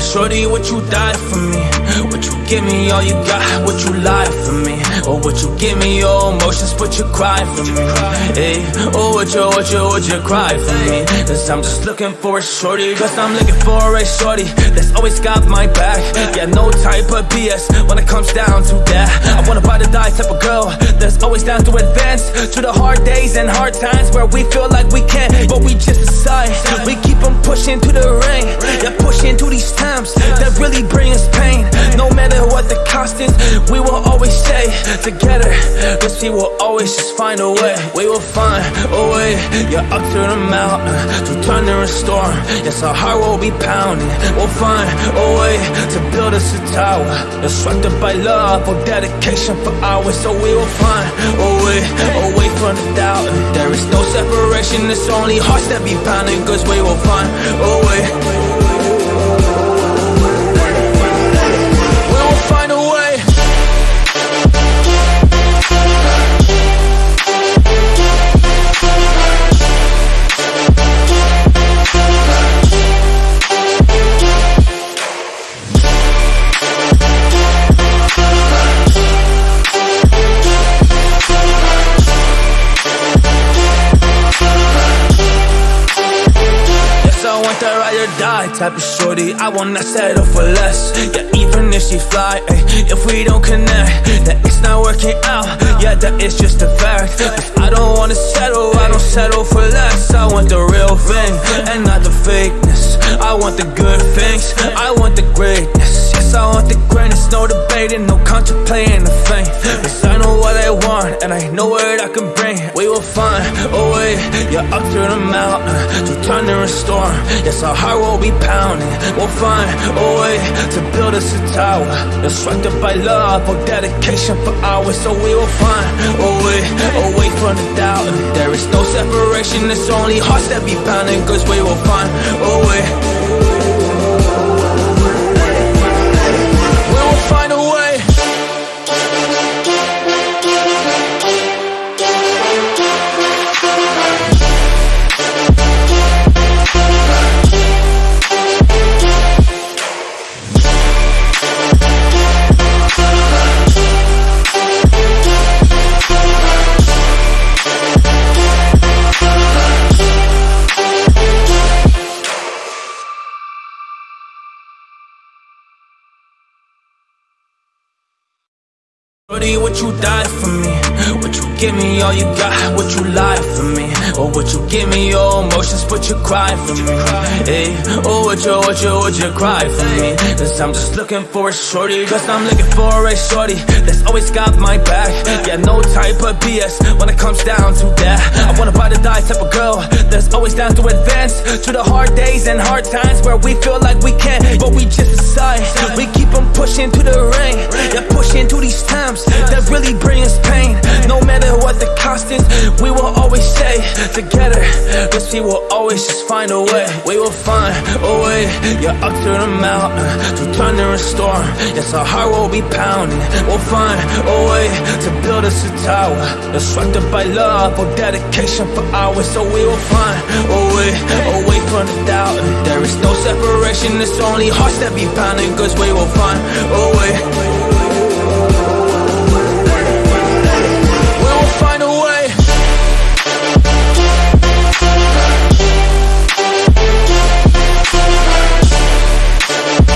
shorty, what you die for me? Would you give me all you got? Would you lie for me? Oh, or would you give me your emotions, but you cry for me? Hey, oh, or would you, would you, would you cry for me? Cause I'm just looking for a shorty Cause I'm looking for a shorty That's always got my back Yeah, no of BS when it comes down to that I wanna buy the die type of girl That's always down to advance To the hard days and hard times Where we feel like we can't But we just decide. We keep on pushing to the rain Yeah, pushing to these times That really bring us pain. No matter what the cost is We will always stay together. Cause we will always just find a way. We will find a way Yeah, up to the mountain To thunder and storm. Yes, our heart will be pounding. We'll find a way to build us a tower Constructed by love or dedication for hours. So we will find a way Away from the doubt. There is no separation. It's only hearts that be pounding Cause we will find a way die type of shorty I will not settle for less. Yeah, even if she fly ay, If we don't connect Then it's not working out. Yeah, that is just a fact. Cause I don't wanna settle I don't settle for less. I want the real thing And not the fakeness. I want the good things. I want the greatness. Yes, I want the greatness. No debating, no contemplating the fame. Cause I know what I want And I know what I can bring. We will find a way Yeah, up to the mountain To storm. Yes, our heart will be pounding. We'll find a way To build us a tower. Constructed by love or dedication for hours. So we will find a way Away from the doubt. There is no separation. It's only hearts that be pounding Cause we will find a Shorty, would you die for me? Would you give me all you got? Would you lie for me? Oh, or would you give me your emotions but you cry for me? Hey, oh, or would you, would you, would you cry for me? Cause I'm just looking for a shorty Cause I'm looking for a shorty That's always got my back Yeah, no type of BS when it comes down to that I wanna buy the die type of girl That's always down to advance To the hard days and hard times Where we feel like we can't But we just decide We keep on pushing to the rain Yeah, pushing to these times really bring us pain. No matter what the cost is We will always stay together. Cause we will always just find a way. We will find a way. Yeah, up to the mountain To thunder and storm. Yes, our heart will be pounding. We'll find a way To build us a tower Constructed by love or dedication for hours. So we will find a way Away from the doubt. There is no separation. It's only hearts that be pounding Cause we will find a way